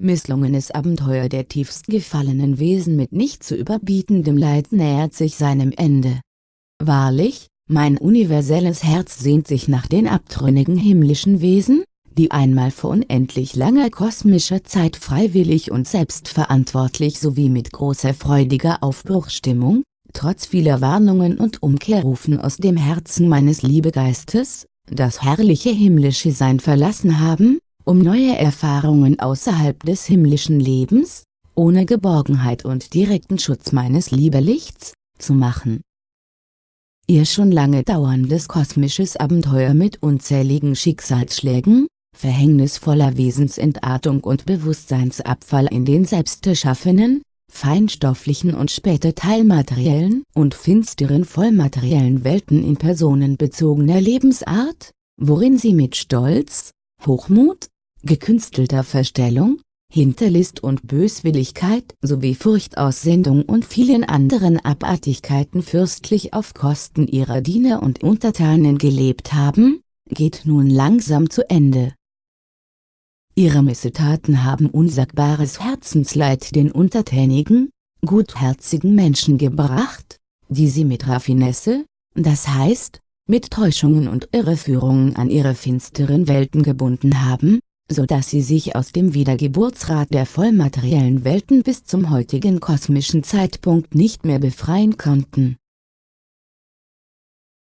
misslungenes Abenteuer der tiefst gefallenen Wesen mit nicht zu überbietendem Leid nähert sich seinem Ende. Wahrlich, mein universelles Herz sehnt sich nach den abtrünnigen himmlischen Wesen, die einmal vor unendlich langer kosmischer Zeit freiwillig und selbstverantwortlich sowie mit großer freudiger Aufbruchstimmung, trotz vieler Warnungen und Umkehrrufen aus dem Herzen meines Liebegeistes, das herrliche himmlische Sein verlassen haben, um neue Erfahrungen außerhalb des himmlischen Lebens, ohne Geborgenheit und direkten Schutz meines Liebelichts, zu machen. Ihr schon lange dauerndes kosmisches Abenteuer mit unzähligen Schicksalsschlägen, verhängnisvoller Wesensentartung und Bewusstseinsabfall in den selbstgeschaffenen, feinstofflichen und später teilmateriellen und finsteren vollmateriellen Welten in personenbezogener Lebensart, worin sie mit Stolz, Hochmut, gekünstelter Verstellung, Hinterlist und Böswilligkeit sowie Furchtaussendung und vielen anderen Abartigkeiten fürstlich auf Kosten ihrer Diener und Untertanen gelebt haben, geht nun langsam zu Ende. Ihre Missetaten haben unsagbares Herzensleid den untertänigen, gutherzigen Menschen gebracht, die sie mit Raffinesse, das heißt, mit Täuschungen und Irreführungen an ihre finsteren Welten gebunden haben, so dass sie sich aus dem Wiedergeburtsrat der vollmateriellen Welten bis zum heutigen kosmischen Zeitpunkt nicht mehr befreien konnten.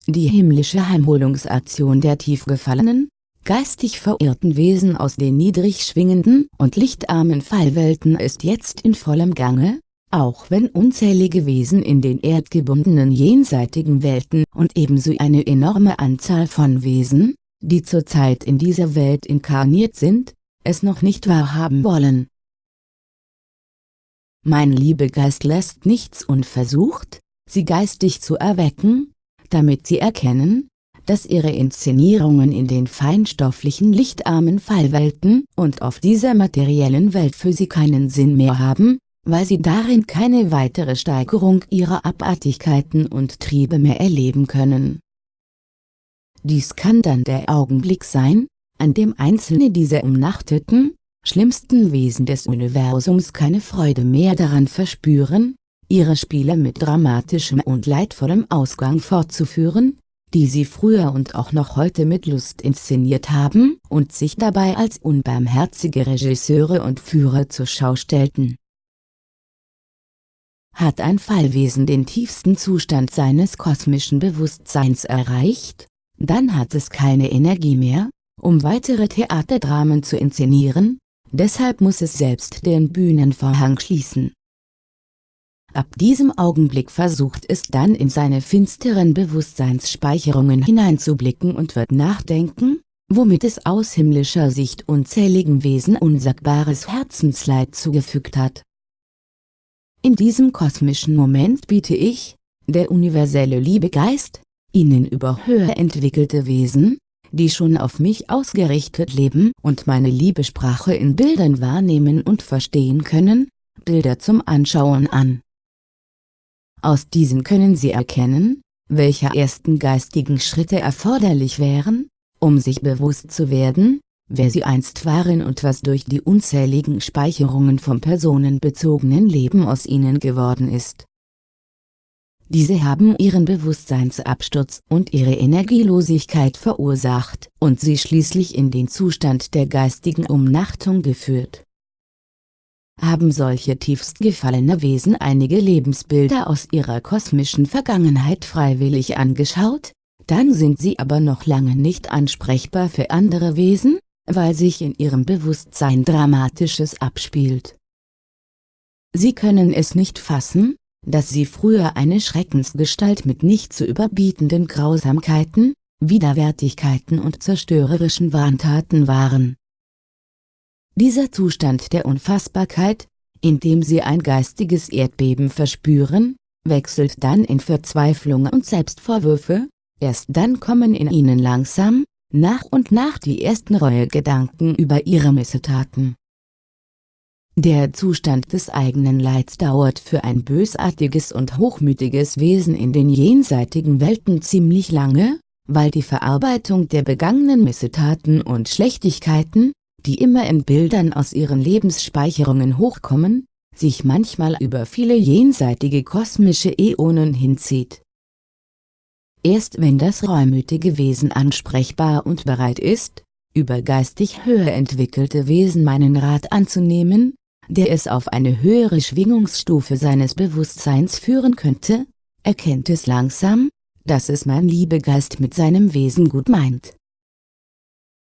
Die himmlische Heimholungsaktion der tiefgefallenen, geistig verirrten Wesen aus den niedrig schwingenden und lichtarmen Fallwelten ist jetzt in vollem Gange, auch wenn unzählige Wesen in den erdgebundenen jenseitigen Welten und ebenso eine enorme Anzahl von Wesen, die zurzeit in dieser Welt inkarniert sind, es noch nicht wahrhaben wollen. Mein Liebegeist lässt nichts unversucht, sie geistig zu erwecken, damit sie erkennen, dass ihre Inszenierungen in den feinstofflichen lichtarmen Fallwelten und auf dieser materiellen Welt für sie keinen Sinn mehr haben, weil sie darin keine weitere Steigerung ihrer Abartigkeiten und Triebe mehr erleben können. Dies kann dann der Augenblick sein, an dem einzelne dieser umnachteten, schlimmsten Wesen des Universums keine Freude mehr daran verspüren, ihre Spiele mit dramatischem und leidvollem Ausgang fortzuführen, die sie früher und auch noch heute mit Lust inszeniert haben und sich dabei als unbarmherzige Regisseure und Führer zur Schau stellten. Hat ein Fallwesen den tiefsten Zustand seines kosmischen Bewusstseins erreicht, dann hat es keine Energie mehr, um weitere Theaterdramen zu inszenieren, deshalb muss es selbst den Bühnenvorhang schließen. Ab diesem Augenblick versucht es dann in seine finsteren Bewusstseinsspeicherungen hineinzublicken und wird nachdenken, womit es aus himmlischer Sicht unzähligen Wesen unsagbares Herzensleid zugefügt hat. In diesem kosmischen Moment biete ich, der universelle Liebegeist, ihnen über höher entwickelte Wesen, die schon auf mich ausgerichtet leben und meine Liebesprache in Bildern wahrnehmen und verstehen können, Bilder zum Anschauen an. Aus diesen können Sie erkennen, welche ersten geistigen Schritte erforderlich wären, um sich bewusst zu werden, wer Sie einst waren und was durch die unzähligen Speicherungen vom personenbezogenen Leben aus Ihnen geworden ist. Diese haben ihren Bewusstseinsabsturz und ihre Energielosigkeit verursacht und sie schließlich in den Zustand der geistigen Umnachtung geführt haben solche tiefst gefallene Wesen einige Lebensbilder aus ihrer kosmischen Vergangenheit freiwillig angeschaut, dann sind sie aber noch lange nicht ansprechbar für andere Wesen, weil sich in ihrem Bewusstsein Dramatisches abspielt. Sie können es nicht fassen, dass sie früher eine Schreckensgestalt mit nicht zu überbietenden Grausamkeiten, Widerwärtigkeiten und zerstörerischen Wahntaten waren. Dieser Zustand der Unfassbarkeit, in dem sie ein geistiges Erdbeben verspüren, wechselt dann in Verzweiflung und Selbstvorwürfe, erst dann kommen in ihnen langsam, nach und nach die ersten Reuegedanken über ihre Missetaten. Der Zustand des eigenen Leids dauert für ein bösartiges und hochmütiges Wesen in den jenseitigen Welten ziemlich lange, weil die Verarbeitung der begangenen Missetaten und Schlechtigkeiten, die immer in Bildern aus ihren Lebensspeicherungen hochkommen, sich manchmal über viele jenseitige kosmische Äonen hinzieht. Erst wenn das reumütige Wesen ansprechbar und bereit ist, über geistig höher entwickelte Wesen meinen Rat anzunehmen, der es auf eine höhere Schwingungsstufe seines Bewusstseins führen könnte, erkennt es langsam, dass es mein Liebegeist mit seinem Wesen gut meint.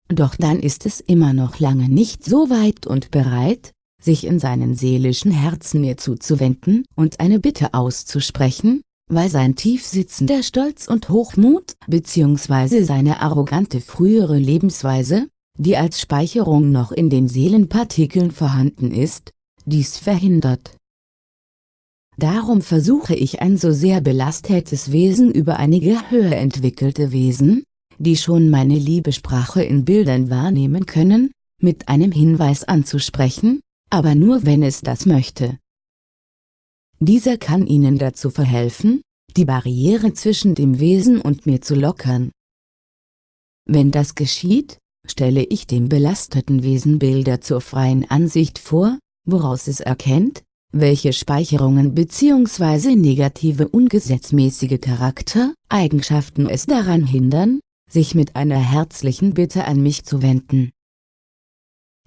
Doch dann ist es immer noch lange nicht so weit und bereit, sich in seinen seelischen Herzen mir zuzuwenden und eine Bitte auszusprechen, weil sein tief sitzender Stolz und Hochmut bzw. seine arrogante frühere Lebensweise, die als Speicherung noch in den Seelenpartikeln vorhanden ist, dies verhindert. Darum versuche ich ein so sehr belastetes Wesen über einige höher entwickelte Wesen, die schon meine Liebesprache in Bildern wahrnehmen können, mit einem Hinweis anzusprechen, aber nur wenn es das möchte. Dieser kann Ihnen dazu verhelfen, die Barriere zwischen dem Wesen und mir zu lockern. Wenn das geschieht, stelle ich dem belasteten Wesen Bilder zur freien Ansicht vor, woraus es erkennt, welche Speicherungen bzw. negative ungesetzmäßige Charaktereigenschaften es daran hindern, sich mit einer herzlichen Bitte an mich zu wenden.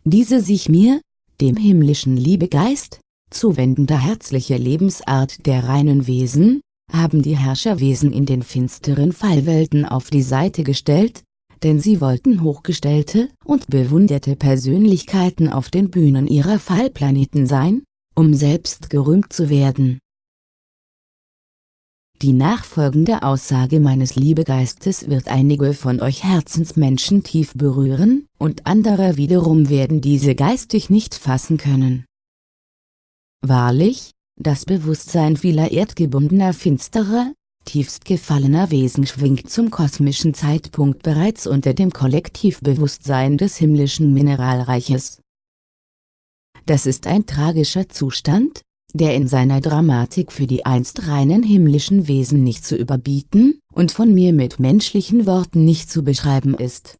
Diese sich mir, dem himmlischen Liebegeist, zuwendende herzliche Lebensart der reinen Wesen, haben die Herrscherwesen in den finsteren Fallwelten auf die Seite gestellt, denn sie wollten hochgestellte und bewunderte Persönlichkeiten auf den Bühnen ihrer Fallplaneten sein, um selbst gerühmt zu werden. Die nachfolgende Aussage meines Liebegeistes wird einige von euch Herzensmenschen tief berühren, und andere wiederum werden diese geistig nicht fassen können. Wahrlich, das Bewusstsein vieler erdgebundener finsterer, tiefst gefallener Wesen schwingt zum kosmischen Zeitpunkt bereits unter dem Kollektivbewusstsein des himmlischen Mineralreiches. Das ist ein tragischer Zustand, der in seiner Dramatik für die einst reinen himmlischen Wesen nicht zu überbieten und von mir mit menschlichen Worten nicht zu beschreiben ist.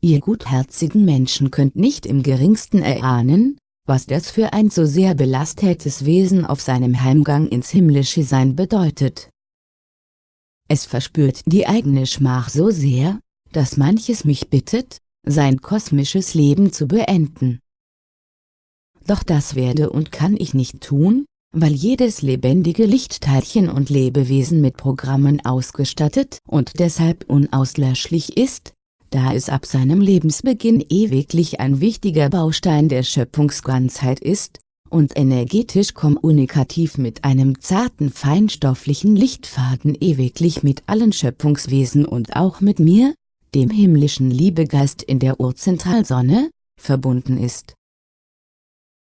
Ihr gutherzigen Menschen könnt nicht im geringsten erahnen, was das für ein so sehr belastetes Wesen auf seinem Heimgang ins himmlische Sein bedeutet. Es verspürt die eigene Schmach so sehr, dass manches mich bittet, sein kosmisches Leben zu beenden. Doch das werde und kann ich nicht tun, weil jedes lebendige Lichtteilchen und Lebewesen mit Programmen ausgestattet und deshalb unauslöschlich ist, da es ab seinem Lebensbeginn ewiglich ein wichtiger Baustein der Schöpfungsganzheit ist, und energetisch kommunikativ mit einem zarten feinstofflichen Lichtfaden ewiglich mit allen Schöpfungswesen und auch mit mir, dem himmlischen Liebegeist in der Urzentralsonne, verbunden ist.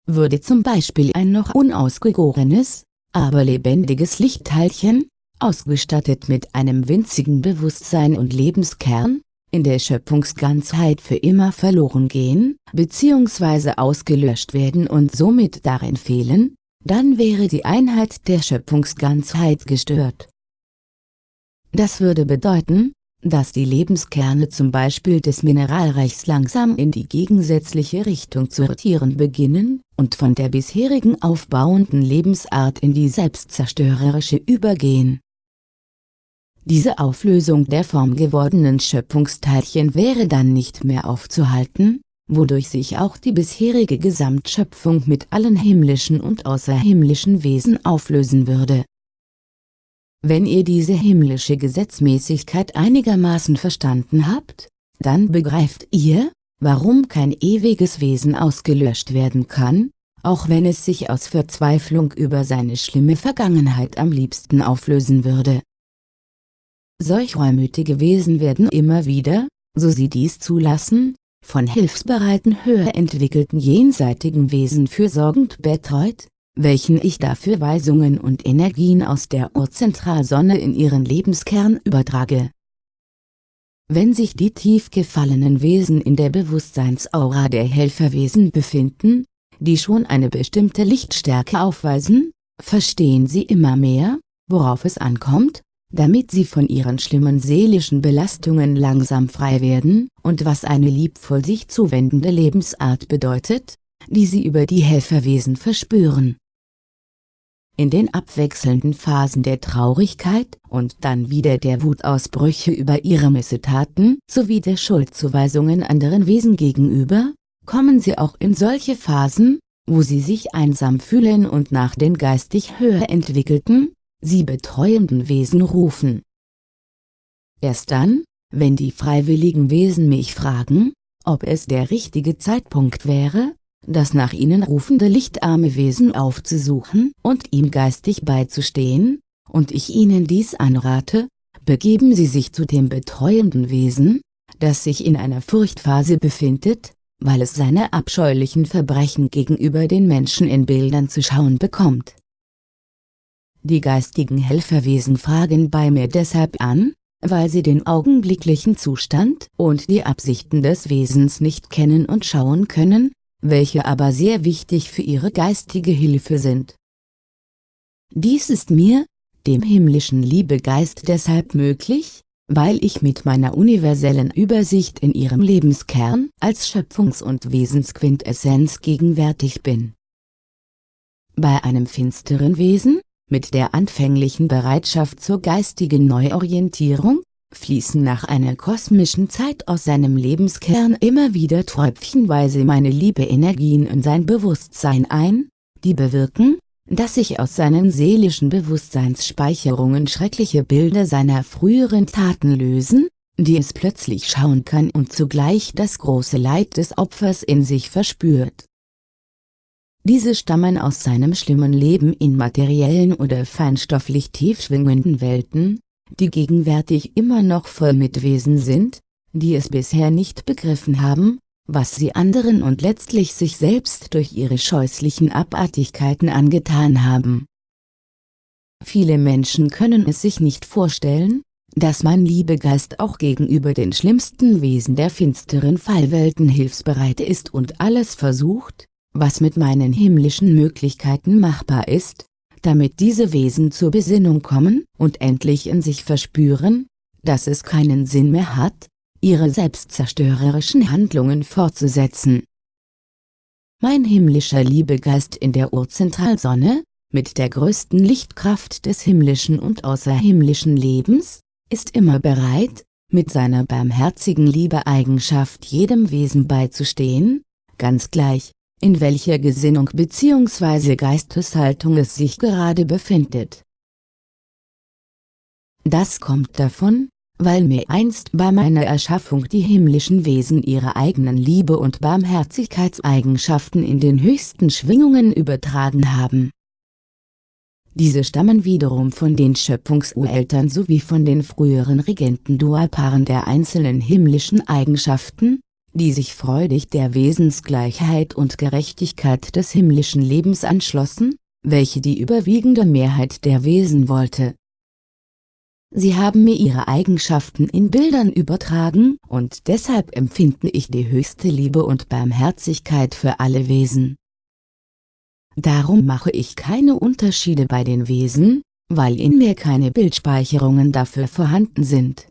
Würde zum Beispiel ein noch unausgegorenes, aber lebendiges Lichtteilchen, ausgestattet mit einem winzigen Bewusstsein und Lebenskern, in der Schöpfungsganzheit für immer verloren gehen, bzw. ausgelöscht werden und somit darin fehlen, dann wäre die Einheit der Schöpfungsganzheit gestört. Das würde bedeuten, dass die Lebenskerne zum Beispiel des Mineralreichs langsam in die gegensätzliche Richtung zu rotieren beginnen, und von der bisherigen aufbauenden Lebensart in die selbstzerstörerische übergehen. Diese Auflösung der formgewordenen Schöpfungsteilchen wäre dann nicht mehr aufzuhalten, wodurch sich auch die bisherige Gesamtschöpfung mit allen himmlischen und außerhimmlischen Wesen auflösen würde. Wenn ihr diese himmlische Gesetzmäßigkeit einigermaßen verstanden habt, dann begreift ihr, warum kein ewiges Wesen ausgelöscht werden kann, auch wenn es sich aus Verzweiflung über seine schlimme Vergangenheit am liebsten auflösen würde. Solch reumütige Wesen werden immer wieder, so sie dies zulassen, von hilfsbereiten höher entwickelten jenseitigen Wesen fürsorgend betreut, welchen ich dafür Weisungen und Energien aus der Urzentralsonne in ihren Lebenskern übertrage. Wenn sich die tief gefallenen Wesen in der Bewusstseinsaura der Helferwesen befinden, die schon eine bestimmte Lichtstärke aufweisen, verstehen sie immer mehr, worauf es ankommt, damit sie von ihren schlimmen seelischen Belastungen langsam frei werden, und was eine liebvoll sich zuwendende Lebensart bedeutet, die sie über die Helferwesen verspüren. In den abwechselnden Phasen der Traurigkeit und dann wieder der Wutausbrüche über ihre Missetaten sowie der Schuldzuweisungen anderen Wesen gegenüber, kommen sie auch in solche Phasen, wo sie sich einsam fühlen und nach den geistig höher entwickelten, sie betreuenden Wesen rufen. Erst dann, wenn die freiwilligen Wesen mich fragen, ob es der richtige Zeitpunkt wäre, das nach ihnen rufende lichtarme Wesen aufzusuchen und ihm geistig beizustehen, und ich ihnen dies anrate, begeben sie sich zu dem betreuenden Wesen, das sich in einer Furchtphase befindet, weil es seine abscheulichen Verbrechen gegenüber den Menschen in Bildern zu schauen bekommt. Die geistigen Helferwesen fragen bei mir deshalb an, weil sie den augenblicklichen Zustand und die Absichten des Wesens nicht kennen und schauen können, welche aber sehr wichtig für ihre geistige Hilfe sind. Dies ist mir, dem himmlischen Liebegeist deshalb möglich, weil ich mit meiner universellen Übersicht in ihrem Lebenskern als Schöpfungs- und Wesensquintessenz gegenwärtig bin. Bei einem finsteren Wesen, mit der anfänglichen Bereitschaft zur geistigen Neuorientierung, fließen nach einer kosmischen Zeit aus seinem Lebenskern immer wieder tröpfchenweise meine Liebe-Energien in sein Bewusstsein ein, die bewirken, dass sich aus seinen seelischen Bewusstseinsspeicherungen schreckliche Bilder seiner früheren Taten lösen, die es plötzlich schauen kann und zugleich das große Leid des Opfers in sich verspürt. Diese stammen aus seinem schlimmen Leben in materiellen oder feinstofflich tief schwingenden Welten, die gegenwärtig immer noch voll mit Wesen sind, die es bisher nicht begriffen haben, was sie anderen und letztlich sich selbst durch ihre scheußlichen Abartigkeiten angetan haben. Viele Menschen können es sich nicht vorstellen, dass mein Liebegeist auch gegenüber den schlimmsten Wesen der finsteren Fallwelten hilfsbereit ist und alles versucht, was mit meinen himmlischen Möglichkeiten machbar ist, damit diese Wesen zur Besinnung kommen und endlich in sich verspüren, dass es keinen Sinn mehr hat, ihre selbstzerstörerischen Handlungen fortzusetzen. Mein himmlischer Liebegeist in der Urzentralsonne, mit der größten Lichtkraft des himmlischen und außerhimmlischen Lebens, ist immer bereit, mit seiner barmherzigen Liebeeigenschaft jedem Wesen beizustehen, ganz gleich, in welcher Gesinnung bzw. Geisteshaltung es sich gerade befindet. Das kommt davon, weil mir einst bei meiner Erschaffung die himmlischen Wesen ihre eigenen Liebe- und Barmherzigkeitseigenschaften in den höchsten Schwingungen übertragen haben. Diese stammen wiederum von den Schöpfungsureltern sowie von den früheren Regenten Dualpaaren der einzelnen himmlischen Eigenschaften, die sich freudig der Wesensgleichheit und Gerechtigkeit des himmlischen Lebens anschlossen, welche die überwiegende Mehrheit der Wesen wollte. Sie haben mir ihre Eigenschaften in Bildern übertragen, und deshalb empfinde ich die höchste Liebe und Barmherzigkeit für alle Wesen. Darum mache ich keine Unterschiede bei den Wesen, weil in mir keine Bildspeicherungen dafür vorhanden sind.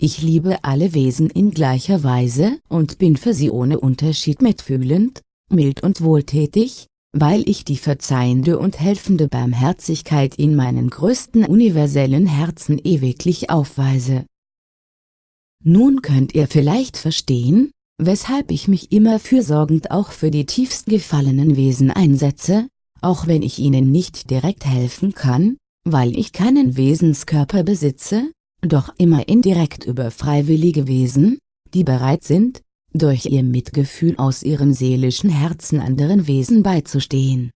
Ich liebe alle Wesen in gleicher Weise und bin für sie ohne Unterschied mitfühlend, mild und wohltätig, weil ich die verzeihende und helfende Barmherzigkeit in meinen größten universellen Herzen ewiglich aufweise. Nun könnt ihr vielleicht verstehen, weshalb ich mich immer fürsorgend auch für die tiefst gefallenen Wesen einsetze, auch wenn ich ihnen nicht direkt helfen kann, weil ich keinen Wesenskörper besitze, doch immer indirekt über freiwillige Wesen, die bereit sind, durch ihr Mitgefühl aus ihrem seelischen Herzen anderen Wesen beizustehen.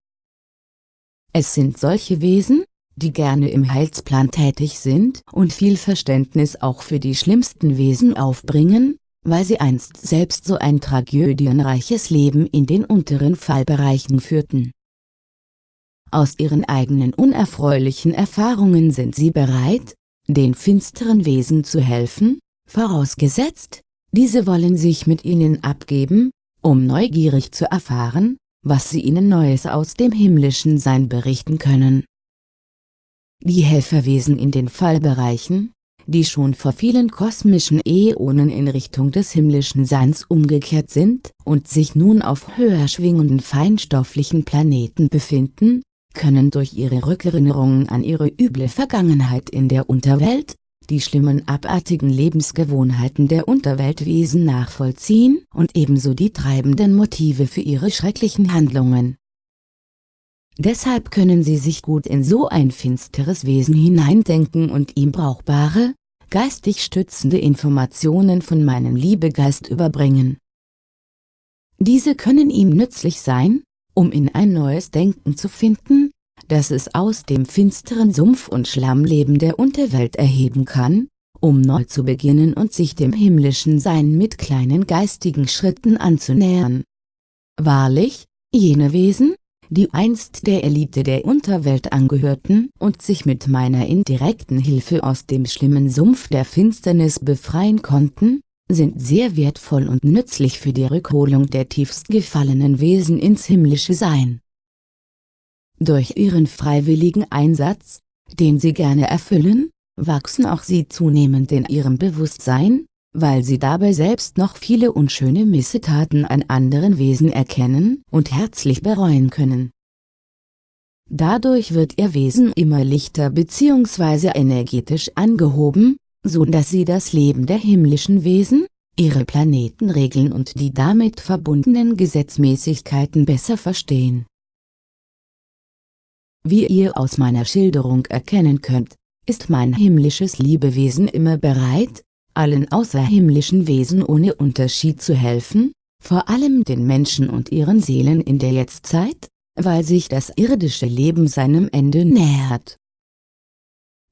Es sind solche Wesen, die gerne im Heilsplan tätig sind und viel Verständnis auch für die schlimmsten Wesen aufbringen, weil sie einst selbst so ein tragödienreiches Leben in den unteren Fallbereichen führten. Aus ihren eigenen unerfreulichen Erfahrungen sind sie bereit, den finsteren Wesen zu helfen, vorausgesetzt, diese wollen sich mit ihnen abgeben, um neugierig zu erfahren, was sie ihnen Neues aus dem himmlischen Sein berichten können. die Helferwesen in den Fallbereichen, die schon vor vielen kosmischen Äonen in Richtung des himmlischen Seins umgekehrt sind und sich nun auf höher schwingenden feinstofflichen Planeten befinden, können durch ihre Rückerinnerungen an ihre üble Vergangenheit in der Unterwelt, die schlimmen abartigen Lebensgewohnheiten der Unterweltwesen nachvollziehen und ebenso die treibenden Motive für ihre schrecklichen Handlungen. Deshalb können sie sich gut in so ein finsteres Wesen hineindenken und ihm brauchbare, geistig stützende Informationen von meinem Liebegeist überbringen. Diese können ihm nützlich sein, um in ein neues Denken zu finden, das es aus dem finsteren Sumpf- und Schlammleben der Unterwelt erheben kann, um neu zu beginnen und sich dem himmlischen Sein mit kleinen geistigen Schritten anzunähern. Wahrlich, jene Wesen, die einst der Elite der Unterwelt angehörten und sich mit meiner indirekten Hilfe aus dem schlimmen Sumpf der Finsternis befreien konnten, sind sehr wertvoll und nützlich für die Rückholung der tiefst gefallenen Wesen ins himmlische Sein. Durch ihren freiwilligen Einsatz, den sie gerne erfüllen, wachsen auch sie zunehmend in ihrem Bewusstsein, weil sie dabei selbst noch viele unschöne Missetaten an anderen Wesen erkennen und herzlich bereuen können. Dadurch wird ihr Wesen immer lichter bzw. energetisch angehoben, so dass sie das Leben der himmlischen Wesen, ihre Planetenregeln und die damit verbundenen Gesetzmäßigkeiten besser verstehen. Wie ihr aus meiner Schilderung erkennen könnt, ist mein himmlisches Liebewesen immer bereit, allen außerhimmlischen Wesen ohne Unterschied zu helfen, vor allem den Menschen und ihren Seelen in der Jetztzeit, weil sich das irdische Leben seinem Ende nähert.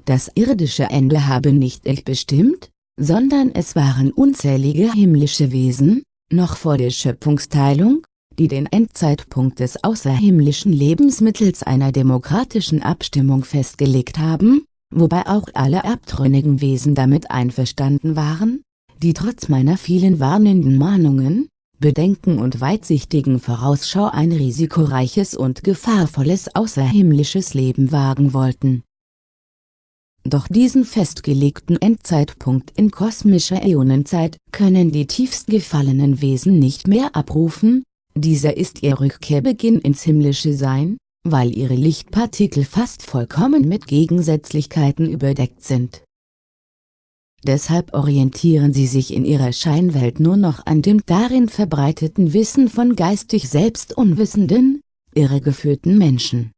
Das irdische Ende habe nicht ich bestimmt, sondern es waren unzählige himmlische Wesen, noch vor der Schöpfungsteilung, die den Endzeitpunkt des außerhimmlischen Lebens mittels einer demokratischen Abstimmung festgelegt haben, wobei auch alle abtrünnigen Wesen damit einverstanden waren, die trotz meiner vielen warnenden Mahnungen, Bedenken und weitsichtigen Vorausschau ein risikoreiches und gefahrvolles außerhimmlisches Leben wagen wollten. Doch diesen festgelegten Endzeitpunkt in kosmischer Äonenzeit können die tiefst gefallenen Wesen nicht mehr abrufen, dieser ist ihr Rückkehrbeginn ins himmlische Sein, weil ihre Lichtpartikel fast vollkommen mit Gegensätzlichkeiten überdeckt sind. Deshalb orientieren sie sich in ihrer Scheinwelt nur noch an dem darin verbreiteten Wissen von geistig selbst unwissenden, irregeführten Menschen.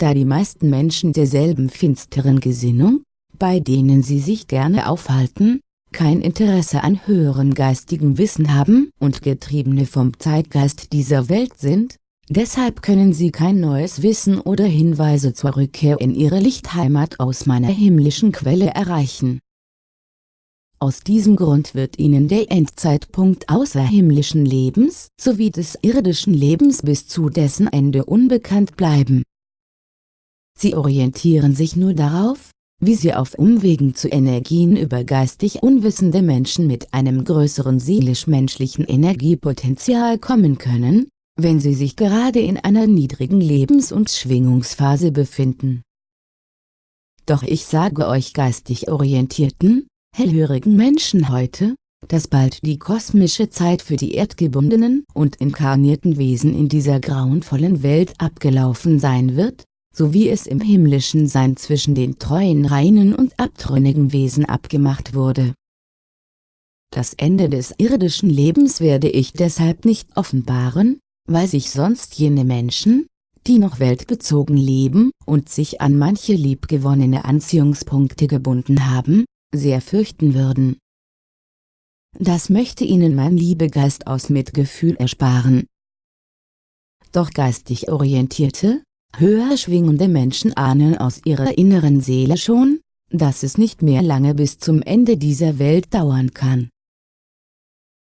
Da die meisten Menschen derselben finsteren Gesinnung, bei denen sie sich gerne aufhalten, kein Interesse an höherem geistigen Wissen haben und Getriebene vom Zeitgeist dieser Welt sind, Deshalb können sie kein neues Wissen oder Hinweise zur Rückkehr in ihre Lichtheimat aus meiner himmlischen Quelle erreichen. Aus diesem Grund wird ihnen der Endzeitpunkt außerhimmlischen Lebens sowie des irdischen Lebens bis zu dessen Ende unbekannt bleiben. Sie orientieren sich nur darauf, wie sie auf Umwegen zu Energien über geistig unwissende Menschen mit einem größeren seelisch-menschlichen Energiepotenzial kommen können, wenn sie sich gerade in einer niedrigen Lebens- und Schwingungsphase befinden. Doch ich sage euch geistig orientierten, hellhörigen Menschen heute, dass bald die kosmische Zeit für die erdgebundenen und inkarnierten Wesen in dieser grauenvollen Welt abgelaufen sein wird, so wie es im himmlischen Sein zwischen den treuen reinen und abtrünnigen Wesen abgemacht wurde. Das Ende des irdischen Lebens werde ich deshalb nicht offenbaren, weil sich sonst jene Menschen, die noch weltbezogen leben und sich an manche liebgewonnene Anziehungspunkte gebunden haben, sehr fürchten würden. Das möchte ihnen mein Liebegeist aus Mitgefühl ersparen. Doch geistig orientierte, höher schwingende Menschen ahnen aus ihrer inneren Seele schon, dass es nicht mehr lange bis zum Ende dieser Welt dauern kann.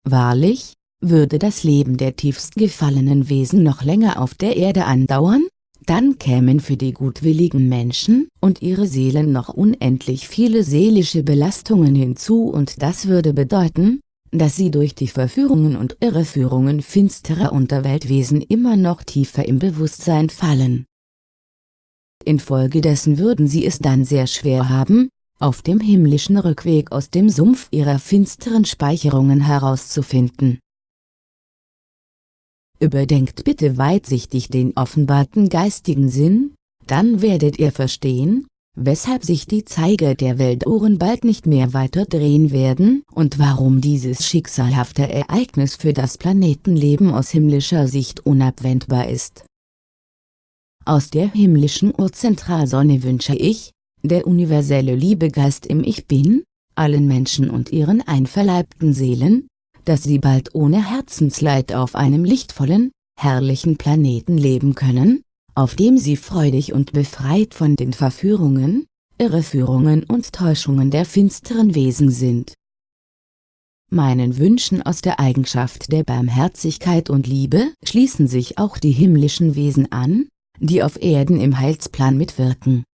Wahrlich, würde das Leben der tiefst gefallenen Wesen noch länger auf der Erde andauern, dann kämen für die gutwilligen Menschen und ihre Seelen noch unendlich viele seelische Belastungen hinzu und das würde bedeuten, dass sie durch die Verführungen und Irreführungen finsterer Unterweltwesen immer noch tiefer im Bewusstsein fallen. Infolgedessen würden sie es dann sehr schwer haben, auf dem himmlischen Rückweg aus dem Sumpf ihrer finsteren Speicherungen herauszufinden. Überdenkt bitte weitsichtig den offenbarten geistigen Sinn, dann werdet ihr verstehen, weshalb sich die Zeiger der Weltuhren bald nicht mehr weiter drehen werden und warum dieses schicksalhafte Ereignis für das Planetenleben aus himmlischer Sicht unabwendbar ist. Aus der himmlischen Urzentralsonne wünsche ich, der universelle Liebegeist im Ich Bin, allen Menschen und ihren einverleibten Seelen, dass sie bald ohne Herzensleid auf einem lichtvollen, herrlichen Planeten leben können, auf dem sie freudig und befreit von den Verführungen, Irreführungen und Täuschungen der finsteren Wesen sind. Meinen Wünschen aus der Eigenschaft der Barmherzigkeit und Liebe schließen sich auch die himmlischen Wesen an, die auf Erden im Heilsplan mitwirken